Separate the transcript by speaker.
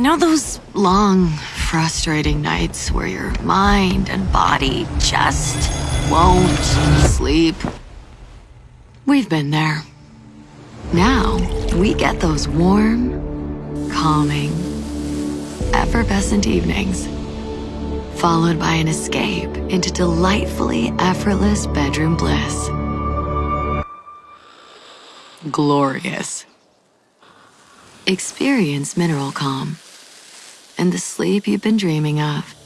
Speaker 1: You know those long, frustrating nights where your mind and body just won't sleep? We've been there. Now, we get those warm, calming, effervescent evenings, followed by an escape into delightfully effortless bedroom bliss. Glorious. Experience Mineral Calm and the sleep you've been dreaming of.